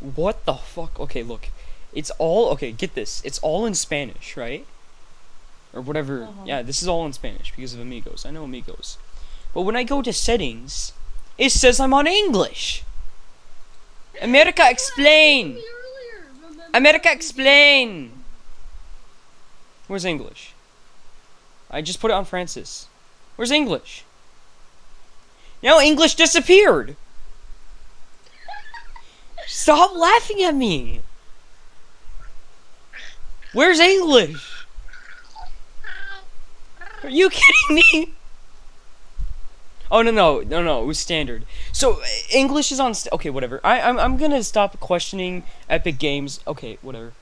What the fuck? Okay, look. It's all okay, get this. It's all in Spanish, right? Or whatever. Uh-huh. Yeah, this is all in Spanish because of Amigos. I know Amigos. But when I go to settings, it says I'm on English. America explain. America explain. Where's English? I just put it on Francis. Where's English? Now English disappeared. Stop laughing at me. Where's English? Are you kidding me? Oh no no no no it was standard. So English is on. St- okay, whatever. I I'm I'm gonna stop questioning Epic Games. Okay, whatever.